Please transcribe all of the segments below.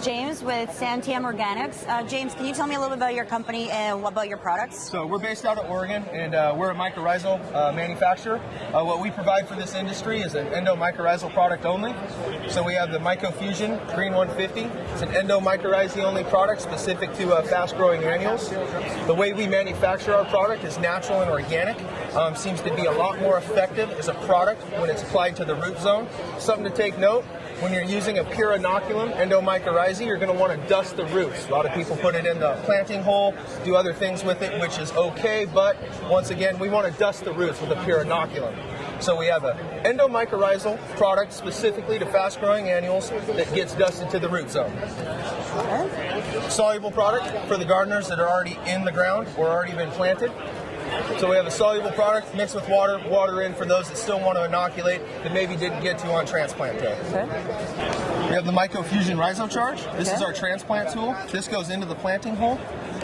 James with Santiam Organics. Uh, James, can you tell me a little bit about your company and what about your products? So we're based out of Oregon, and uh, we're a mycorrhizal uh, manufacturer. Uh, what we provide for this industry is an endomycorrhizal product only. So we have the MycoFusion Green 150. It's an endomycorrhizae only product specific to uh, fast-growing annuals. The way we manufacture our product is natural and organic. Um, seems to be a lot more effective as a product when it's applied to the root zone. Something to take note, when you're using a pure inoculum, endomycorrhizae, you're going to want to dust the roots. A lot of people put it in the planting hole, do other things with it, which is okay, but once again, we want to dust the roots with a pure inoculum. So we have an endomycorrhizal product specifically to fast-growing annuals that gets dusted to the root zone. Soluble product for the gardeners that are already in the ground or already been planted. So we have a soluble product mixed with water, water in for those that still want to inoculate that maybe didn't get to on transplant day. Okay. We have the MycoFusion Rhizocharge. This Okay. is our transplant tool. This goes into the planting hole.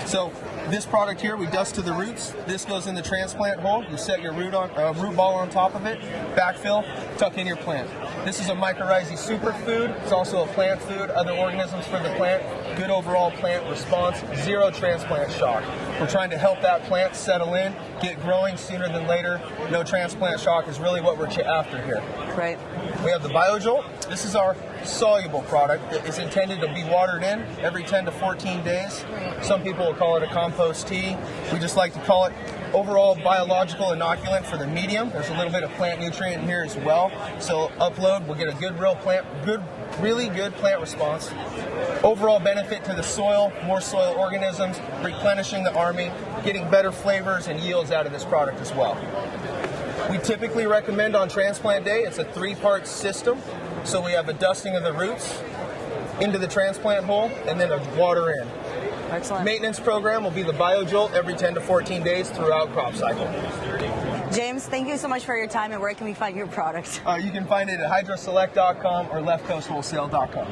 So this product here, we dust to the roots. This goes in the transplant hole. You set your root on uh, root ball on top of it, backfill, tuck in your plant. This is a mycorrhizae superfood. It's also a plant food. Other organisms for the plant. Good overall plant response. Zero transplant shock. We're trying to help that plant settle in, get growing sooner than later. No transplant shock is really what we're after here. Right. We have the BioJolt. This is our soluble product that is intended to be watered in every 10 to 14 days. Some people will call it a compost tea. We just like to call it overall biological inoculant for the medium. There's a little bit of plant nutrient in here as well. So upload, we'll get a good real plant, good, really good plant response. Overall benefit to the soil, more soil organisms, replenishing the army, getting better flavors and yields out of this product as well. We typically recommend on transplant day, it's a three part system. So we have a dusting of the roots into the transplant hole and then a water in. Excellent. Maintenance program will be the BioJolt every 10 to 14 days throughout crop cycle. James, thank you so much for your time and where can we find your product? Uh, you can find it at hydroselect.com or leftcoastwholesale.com.